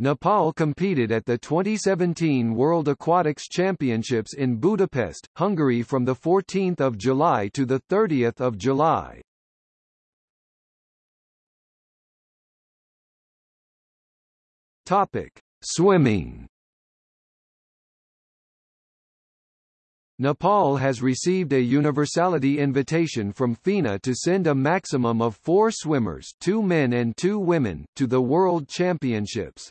Nepal competed at the 2017 World Aquatics Championships in Budapest, Hungary from 14 July to 30 July. Topic: Swimming. Nepal has received a universality invitation from FINA to send a maximum of four swimmers two men and two women to the World Championships.